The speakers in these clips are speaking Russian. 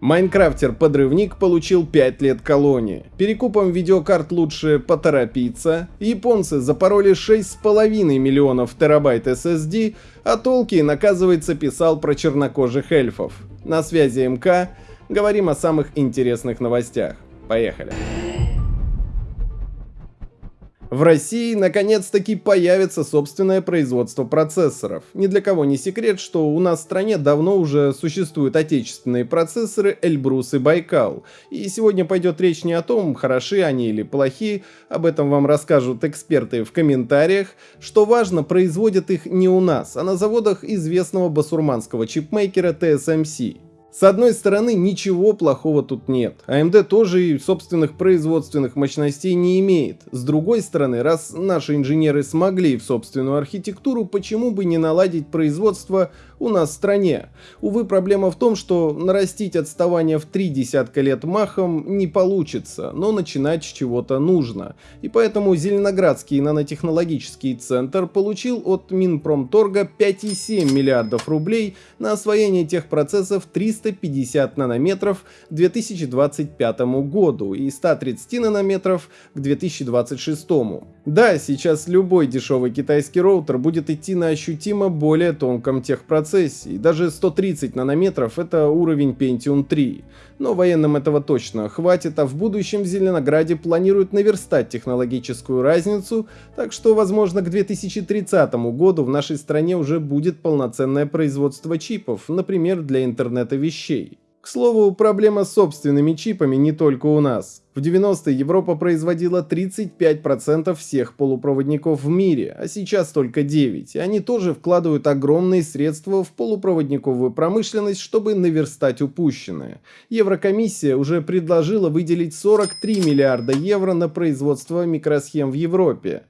Майнкрафтер-подрывник получил 5 лет колонии. Перекупом видеокарт лучше поторопиться. Японцы запороли 6,5 миллионов терабайт SSD, а Толкин, оказывается, писал про чернокожих эльфов. На связи МК. Говорим о самых интересных новостях. Поехали. В России наконец-таки появится собственное производство процессоров. Ни для кого не секрет, что у нас в стране давно уже существуют отечественные процессоры Эльбрус и Байкал. И сегодня пойдет речь не о том, хороши они или плохи, об этом вам расскажут эксперты в комментариях. Что важно, производят их не у нас, а на заводах известного басурманского чипмейкера TSMC. С одной стороны, ничего плохого тут нет. AMD тоже и собственных производственных мощностей не имеет. С другой стороны, раз наши инженеры смогли в собственную архитектуру, почему бы не наладить производство у нас в стране? Увы, проблема в том, что нарастить отставание в три десятка лет махом не получится, но начинать с чего-то нужно. И поэтому Зеленоградский нанотехнологический центр получил от Минпромторга 5,7 миллиардов рублей на освоение тех процессов 300 350 нанометров к 2025 году и 130 нанометров к 2026. Да, сейчас любой дешевый китайский роутер будет идти на ощутимо более тонком техпроцессе, и даже 130 нанометров это уровень Pentium 3. Но военным этого точно хватит, а в будущем в Зеленограде планируют наверстать технологическую разницу, так что возможно к 2030 году в нашей стране уже будет полноценное производство чипов, например для интернета вещей. К слову, проблема с собственными чипами не только у нас. В 90-е Европа производила 35% всех полупроводников в мире, а сейчас только 9%. И они тоже вкладывают огромные средства в полупроводниковую промышленность, чтобы наверстать упущенное. Еврокомиссия уже предложила выделить 43 миллиарда евро на производство микросхем в Европе.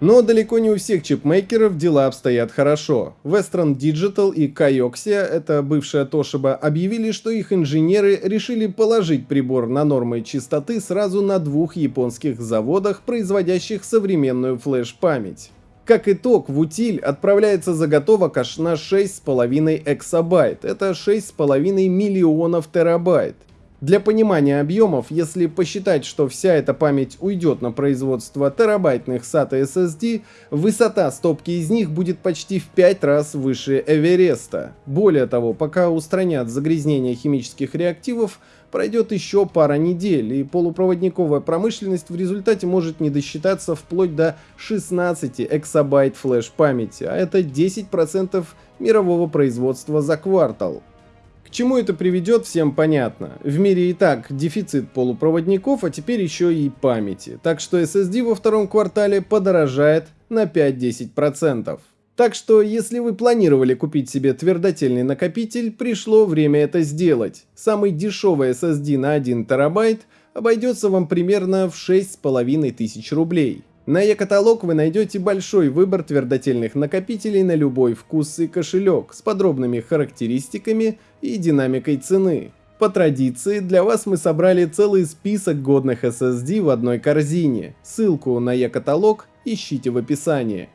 Но далеко не у всех чипмейкеров дела обстоят хорошо. Western Digital и Kioxia, это бывшая Toshiba, объявили, что их инженеры решили положить прибор на нормы чистоты сразу на двух японских заводах, производящих современную флеш-память. Как итог, в утиль отправляется заготовок аж на 6,5 эксабайт, это 6,5 миллионов терабайт. Для понимания объемов, если посчитать, что вся эта память уйдет на производство терабайтных SATA SSD, высота стопки из них будет почти в 5 раз выше Эвереста. Более того, пока устранят загрязнение химических реактивов, пройдет еще пара недель, и полупроводниковая промышленность в результате может не досчитаться вплоть до 16 эксабайт флеш-памяти, а это 10% мирового производства за квартал. Чему это приведет, всем понятно. В мире и так дефицит полупроводников, а теперь еще и памяти. Так что SSD во втором квартале подорожает на 5-10%. Так что, если вы планировали купить себе твердотельный накопитель, пришло время это сделать. Самый дешевый SSD на 1 терабайт обойдется вам примерно в 6500 рублей. На e-каталог вы найдете большой выбор твердотельных накопителей на любой вкус и кошелек с подробными характеристиками и динамикой цены. По традиции, для вас мы собрали целый список годных SSD в одной корзине. Ссылку на e-каталог ищите в описании.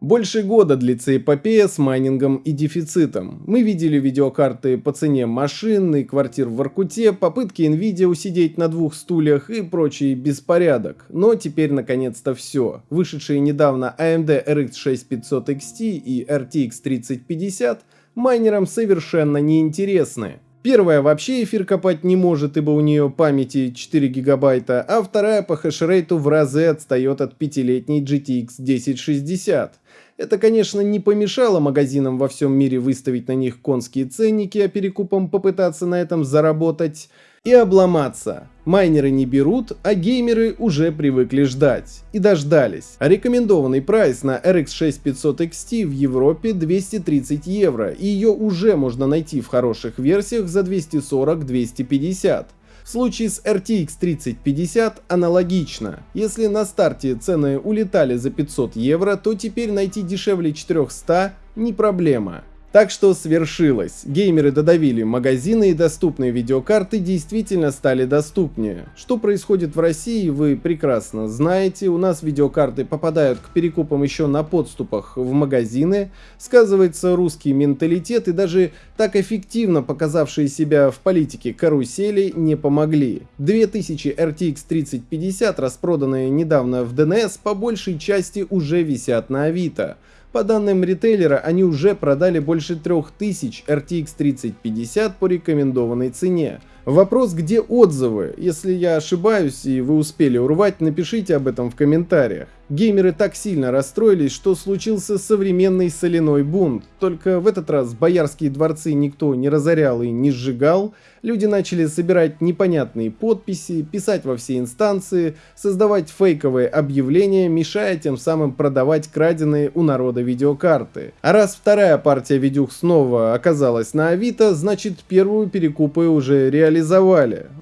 Больше года длится эпопея с майнингом и дефицитом. Мы видели видеокарты по цене машин и квартир в Воркуте, попытки Nvidia усидеть на двух стульях и прочий беспорядок. Но теперь наконец-то все. Вышедшие недавно AMD RX 6500 XT и RTX 3050 майнерам совершенно неинтересны. Первая вообще эфир копать не может, ибо у нее памяти 4 гигабайта, а вторая по хешрейту в разы отстает от пятилетней GTX 1060. Это, конечно, не помешало магазинам во всем мире выставить на них конские ценники, а перекупом попытаться на этом заработать и обломаться. Майнеры не берут, а геймеры уже привыкли ждать. И дождались. А рекомендованный прайс на RX 6500 XT в Европе 230 евро, и ее уже можно найти в хороших версиях за 240-250. В случае с RTX 3050 аналогично. Если на старте цены улетали за 500 евро, то теперь найти дешевле 400 не проблема. Так что свершилось. Геймеры додавили магазины и доступные видеокарты действительно стали доступнее. Что происходит в России, вы прекрасно знаете. У нас видеокарты попадают к перекупам еще на подступах в магазины. Сказывается русский менталитет и даже так эффективно показавшие себя в политике карусели не помогли. 2000 RTX 3050, распроданные недавно в ДНС, по большей части уже висят на Авито. По данным ритейлера, они уже продали больше 3000 RTX 3050 по рекомендованной цене. Вопрос, где отзывы? Если я ошибаюсь и вы успели урвать, напишите об этом в комментариях. Геймеры так сильно расстроились, что случился современный соляной бунт. Только в этот раз боярские дворцы никто не разорял и не сжигал. Люди начали собирать непонятные подписи, писать во все инстанции, создавать фейковые объявления, мешая тем самым продавать краденые у народа видеокарты. А раз вторая партия видюх снова оказалась на Авито, значит первую перекупы уже реализовали.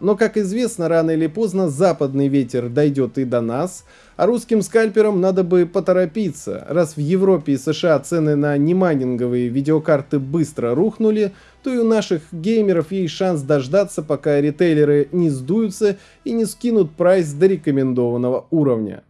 Но как известно, рано или поздно западный ветер дойдет и до нас, а русским скальперам надо бы поторопиться. Раз в Европе и США цены на немайнинговые видеокарты быстро рухнули, то и у наших геймеров есть шанс дождаться, пока ритейлеры не сдуются и не скинут прайс до рекомендованного уровня.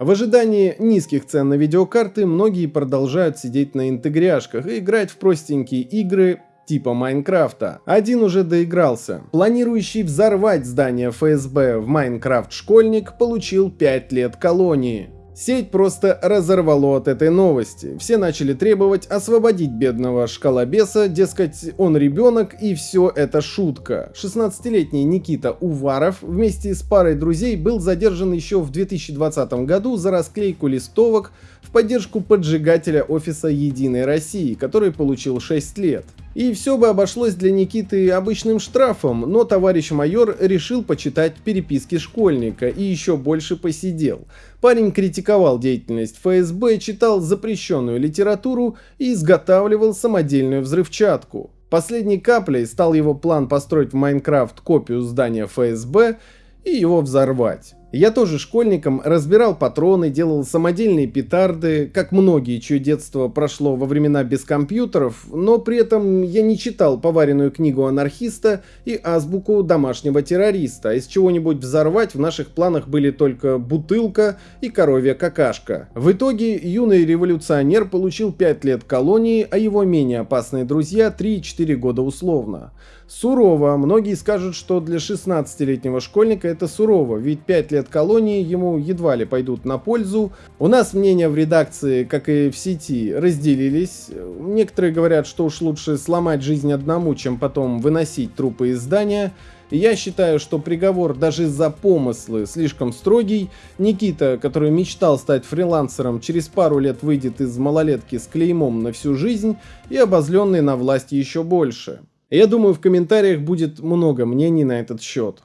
В ожидании низких цен на видеокарты многие продолжают сидеть на интегряшках и играть в простенькие игры типа Майнкрафта. Один уже доигрался. Планирующий взорвать здание ФСБ в Майнкрафт школьник получил 5 лет колонии. Сеть просто разорвало от этой новости. Все начали требовать освободить бедного шкалобеса, дескать, он ребенок и все это шутка. 16-летний Никита Уваров вместе с парой друзей был задержан еще в 2020 году за расклейку листовок в поддержку поджигателя офиса Единой России, который получил 6 лет. И все бы обошлось для Никиты обычным штрафом, но товарищ майор решил почитать переписки школьника и еще больше посидел. Парень критиковал деятельность ФСБ, читал запрещенную литературу и изготавливал самодельную взрывчатку. Последней каплей стал его план построить в Майнкрафт копию здания ФСБ и его взорвать. Я тоже школьником разбирал патроны, делал самодельные петарды, как многие, чье детство прошло во времена без компьютеров, но при этом я не читал поваренную книгу анархиста и азбуку домашнего террориста. Из чего-нибудь взорвать в наших планах были только бутылка и коровья какашка. В итоге юный революционер получил 5 лет колонии, а его менее опасные друзья 3-4 года условно. Сурово. Многие скажут, что для 16-летнего школьника это сурово, ведь 5 лет колонии ему едва ли пойдут на пользу. У нас мнения в редакции, как и в сети, разделились. Некоторые говорят, что уж лучше сломать жизнь одному, чем потом выносить трупы из здания. Я считаю, что приговор даже за помыслы слишком строгий. Никита, который мечтал стать фрилансером, через пару лет выйдет из малолетки с клеймом на всю жизнь и обозленный на власть еще больше. Я думаю, в комментариях будет много мнений на этот счет.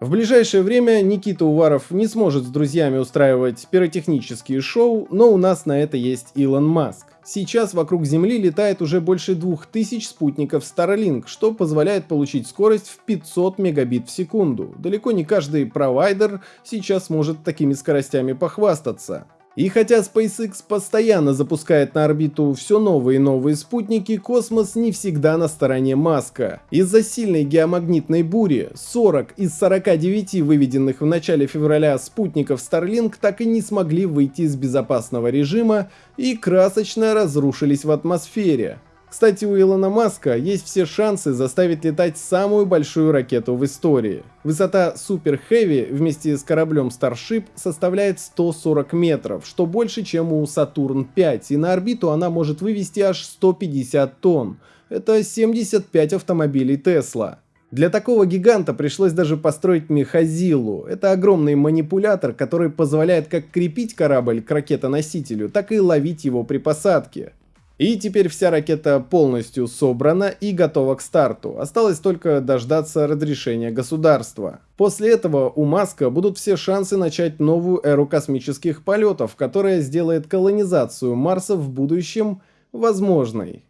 В ближайшее время Никита Уваров не сможет с друзьями устраивать пиротехнические шоу, но у нас на это есть Илон Маск. Сейчас вокруг Земли летает уже больше 2000 спутников Starlink, что позволяет получить скорость в 500 мегабит в секунду. Далеко не каждый провайдер сейчас может такими скоростями похвастаться. И хотя SpaceX постоянно запускает на орбиту все новые и новые спутники, космос не всегда на стороне Маска. Из-за сильной геомагнитной бури 40 из 49 выведенных в начале февраля спутников Starlink так и не смогли выйти из безопасного режима и красочно разрушились в атмосфере. Кстати, у Илона Маска есть все шансы заставить летать самую большую ракету в истории. Высота Super Heavy вместе с кораблем Starship составляет 140 метров, что больше, чем у Saturn 5, и на орбиту она может вывести аж 150 тонн. Это 75 автомобилей Tesla. Для такого гиганта пришлось даже построить Мехазилу. Это огромный манипулятор, который позволяет как крепить корабль к ракетоносителю, так и ловить его при посадке. И теперь вся ракета полностью собрана и готова к старту. Осталось только дождаться разрешения государства. После этого у Маска будут все шансы начать новую эру космических полетов, которая сделает колонизацию Марса в будущем возможной.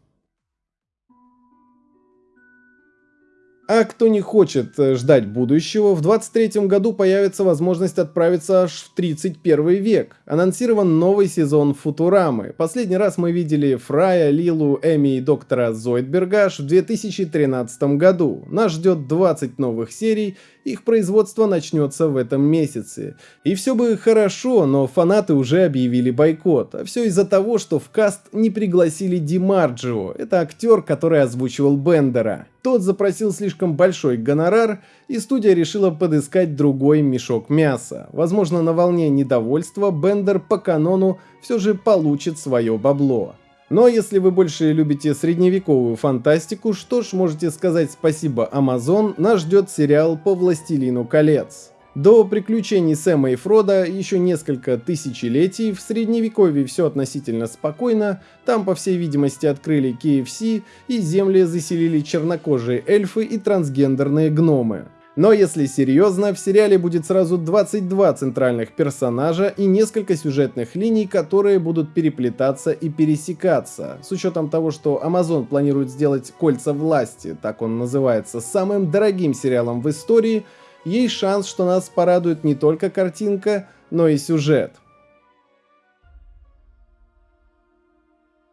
А кто не хочет э, ждать будущего, в 23 году появится возможность отправиться аж в 31 век. Анонсирован новый сезон Футурамы. Последний раз мы видели Фрая, Лилу, Эми и доктора Зойдберга аж в 2013 году. Нас ждет 20 новых серий, их производство начнется в этом месяце. И все бы хорошо, но фанаты уже объявили бойкот. А все из-за того, что в каст не пригласили Димарджио. Это актер, который озвучивал Бендера. Тот запросил слишком большой гонорар, и студия решила подыскать другой мешок мяса. Возможно, на волне недовольства Бендер по канону все же получит свое бабло. Но если вы больше любите средневековую фантастику, что ж, можете сказать спасибо Amazon, нас ждет сериал по Властелину колец. До приключений Сэма и Фрода еще несколько тысячелетий, в средневековье все относительно спокойно, там по всей видимости открыли KFC и земли заселили чернокожие эльфы и трансгендерные гномы. Но если серьезно, в сериале будет сразу 22 центральных персонажа и несколько сюжетных линий, которые будут переплетаться и пересекаться. С учетом того, что Amazon планирует сделать «Кольца власти», так он называется, самым дорогим сериалом в истории, есть шанс, что нас порадует не только картинка, но и сюжет.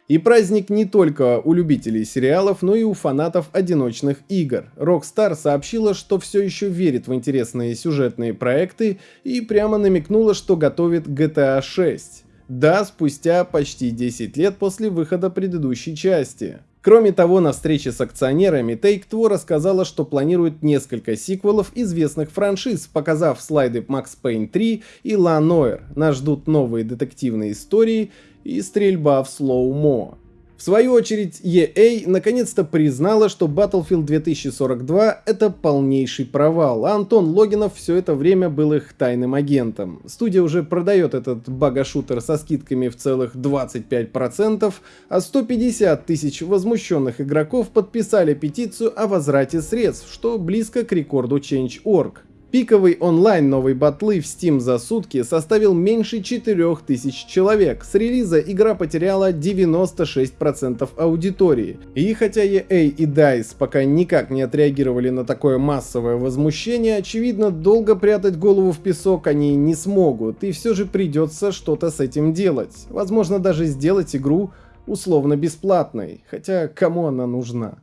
И праздник не только у любителей сериалов, но и у фанатов одиночных игр. Rockstar сообщила, что все еще верит в интересные сюжетные проекты и прямо намекнула, что готовит GTA 6. Да, спустя почти 10 лет после выхода предыдущей части. Кроме того, на встрече с акционерами Take-Two рассказала, что планирует несколько сиквелов известных франшиз, показав слайды Max Payne 3 и La Noire. Нас ждут новые детективные истории и стрельба в слоумо. В свою очередь, EA наконец-то признала, что Battlefield 2042 это полнейший провал, а Антон Логинов все это время был их тайным агентом. Студия уже продает этот бага-шутер со скидками в целых 25%, а 150 тысяч возмущенных игроков подписали петицию о возврате средств, что близко к рекорду Change.org. Пиковый онлайн новой батлы в Steam за сутки составил меньше 4000 человек. С релиза игра потеряла 96% аудитории. И хотя EA и DICE пока никак не отреагировали на такое массовое возмущение, очевидно, долго прятать голову в песок они не смогут, и все же придется что-то с этим делать. Возможно, даже сделать игру условно бесплатной, хотя кому она нужна?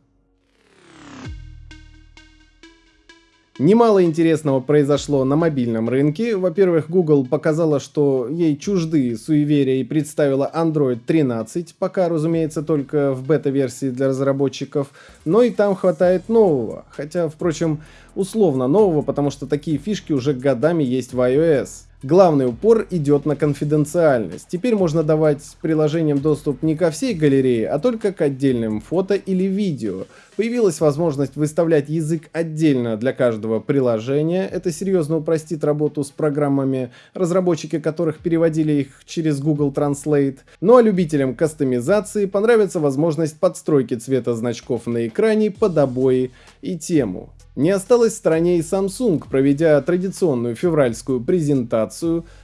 Немало интересного произошло на мобильном рынке. Во-первых, Google показала, что ей чужды суеверия и представила Android 13, пока, разумеется, только в бета-версии для разработчиков, но и там хватает нового. Хотя, впрочем, условно нового, потому что такие фишки уже годами есть в iOS. Главный упор идет на конфиденциальность. Теперь можно давать приложениям доступ не ко всей галерее, а только к отдельным фото или видео. Появилась возможность выставлять язык отдельно для каждого приложения. Это серьезно упростит работу с программами, разработчики которых переводили их через Google Translate. Ну а любителям кастомизации понравится возможность подстройки цвета значков на экране под обои и тему. Не осталось в стороне и Samsung, проведя традиционную февральскую презентацию.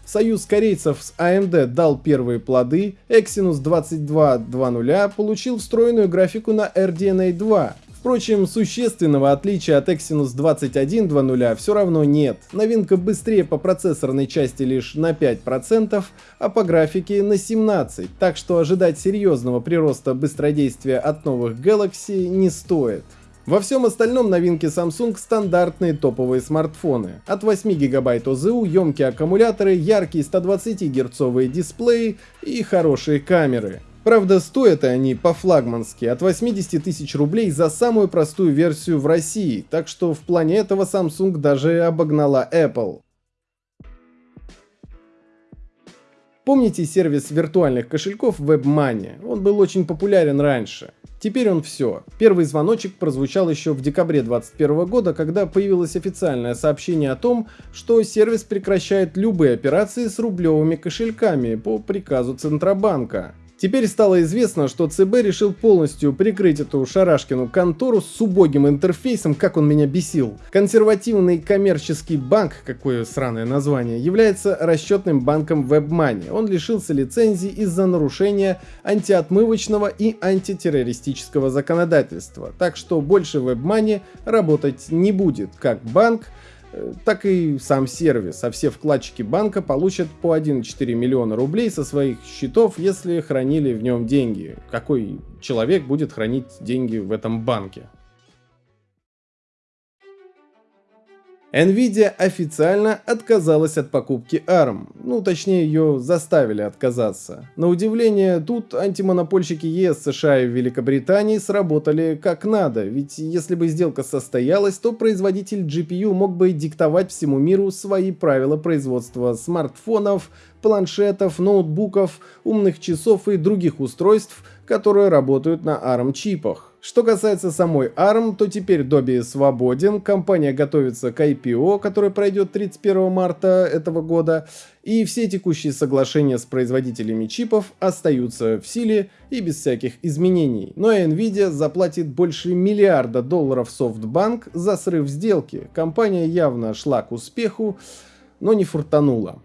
Союз корейцев с AMD дал первые плоды, Exynos 2220 получил встроенную графику на RDNA 2. Впрочем, существенного отличия от Exynos 2120 все равно нет. Новинка быстрее по процессорной части лишь на 5%, а по графике на 17%, так что ожидать серьезного прироста быстродействия от новых Galaxy не стоит. Во всем остальном новинки Samsung стандартные топовые смартфоны. От 8 гигабайт ОЗУ, емкие аккумуляторы, яркие 120 герцовые дисплеи и хорошие камеры. Правда, стоят они по-флагмански от 80 тысяч рублей за самую простую версию в России, так что в плане этого Samsung даже обогнала Apple. Помните сервис виртуальных кошельков WebMoney? Он был очень популярен раньше. Теперь он все. Первый звоночек прозвучал еще в декабре 2021 года, когда появилось официальное сообщение о том, что сервис прекращает любые операции с рублевыми кошельками по приказу Центробанка. Теперь стало известно, что ЦБ решил полностью прикрыть эту шарашкину контору с убогим интерфейсом, как он меня бесил. Консервативный коммерческий банк, какое сраное название, является расчетным банком WebMoney. Он лишился лицензии из-за нарушения антиотмывочного и антитеррористического законодательства. Так что больше WebMoney работать не будет как банк, так и сам сервис, а все вкладчики банка получат по 1,4 миллиона рублей со своих счетов, если хранили в нем деньги. Какой человек будет хранить деньги в этом банке? Nvidia официально отказалась от покупки ARM, ну точнее ее заставили отказаться. На удивление, тут антимонопольщики ЕС, США и Великобритании сработали как надо, ведь если бы сделка состоялась, то производитель GPU мог бы диктовать всему миру свои правила производства смартфонов, планшетов, ноутбуков, умных часов и других устройств, которые работают на ARM-чипах. Что касается самой ARM, то теперь Добби свободен, компания готовится к IPO, который пройдет 31 марта этого года, и все текущие соглашения с производителями чипов остаются в силе и без всяких изменений. Но Nvidia заплатит больше миллиарда долларов SoftBank за срыв сделки. Компания явно шла к успеху, но не фуртанула.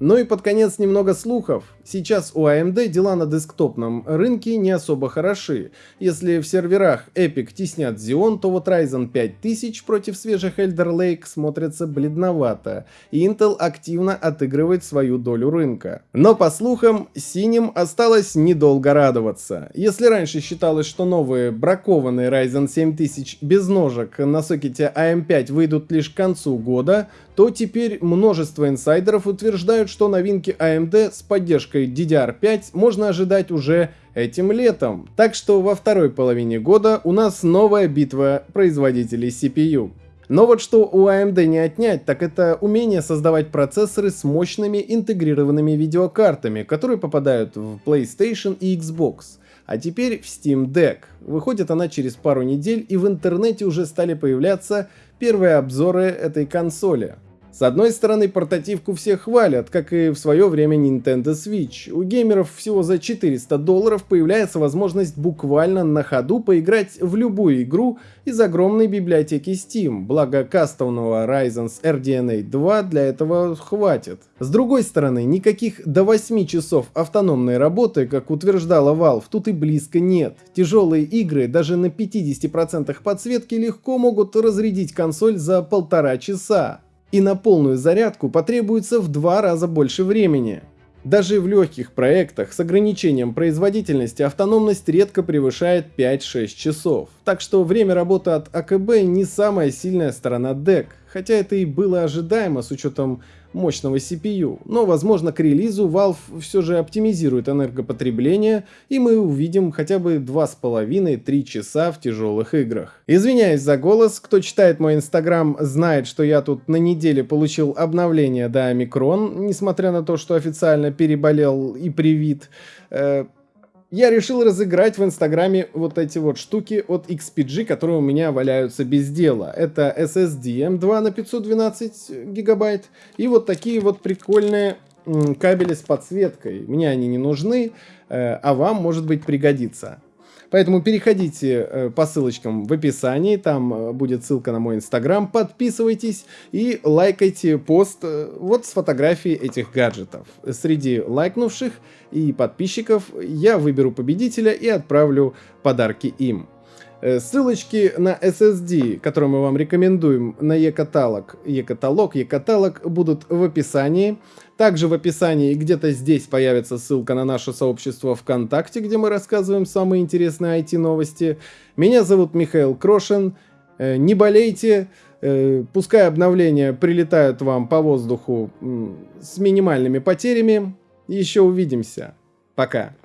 Ну и под конец немного слухов. Сейчас у AMD дела на десктопном рынке не особо хороши. Если в серверах Epic теснят Xeon, то вот Ryzen 5000 против свежих Elder Lake смотрится бледновато, и Intel активно отыгрывает свою долю рынка. Но по слухам, синим осталось недолго радоваться. Если раньше считалось, что новые бракованные Ryzen 7000 без ножек на сокете AM5 выйдут лишь к концу года, то теперь множество инсайдеров утверждают, что новинки AMD с поддержкой DDR5 можно ожидать уже этим летом. Так что во второй половине года у нас новая битва производителей CPU. Но вот что у AMD не отнять, так это умение создавать процессоры с мощными интегрированными видеокартами, которые попадают в PlayStation и Xbox. А теперь в Steam Deck. Выходит она через пару недель и в интернете уже стали появляться первые обзоры этой консоли. С одной стороны, портативку все хвалят, как и в свое время Nintendo Switch. У геймеров всего за 400 долларов появляется возможность буквально на ходу поиграть в любую игру из огромной библиотеки Steam, благо кастомного Ryzen RDNA 2 для этого хватит. С другой стороны, никаких до 8 часов автономной работы, как утверждала Valve, тут и близко нет. Тяжелые игры даже на 50% подсветки легко могут разрядить консоль за полтора часа и на полную зарядку потребуется в два раза больше времени. Даже в легких проектах с ограничением производительности автономность редко превышает 5-6 часов. Так что время работы от АКБ не самая сильная сторона DEC, хотя это и было ожидаемо с учетом мощного CPU, но возможно к релизу Valve все же оптимизирует энергопотребление и мы увидим хотя бы 2,5-3 часа в тяжелых играх. Извиняюсь за голос, кто читает мой инстаграм знает, что я тут на неделе получил обновление до омикрон, несмотря на то, что официально переболел и привит. Э, я решил разыграть в Инстаграме вот эти вот штуки от XPG, которые у меня валяются без дела. Это SSD M2 на 512 гигабайт и вот такие вот прикольные кабели с подсветкой. Мне они не нужны, э, а вам, может быть, пригодится. Поэтому переходите э, по ссылочкам в описании, там э, будет ссылка на мой инстаграм, подписывайтесь и лайкайте пост э, вот с фотографией этих гаджетов. Среди лайкнувших и подписчиков я выберу победителя и отправлю подарки им. Ссылочки на SSD, которые мы вам рекомендуем на e-каталог, e-каталог, e-каталог будут в описании. Также в описании где-то здесь появится ссылка на наше сообщество ВКонтакте, где мы рассказываем самые интересные IT-новости. Меня зовут Михаил Крошин. Э, не болейте, э, пускай обновления прилетают вам по воздуху с минимальными потерями. Еще увидимся. Пока.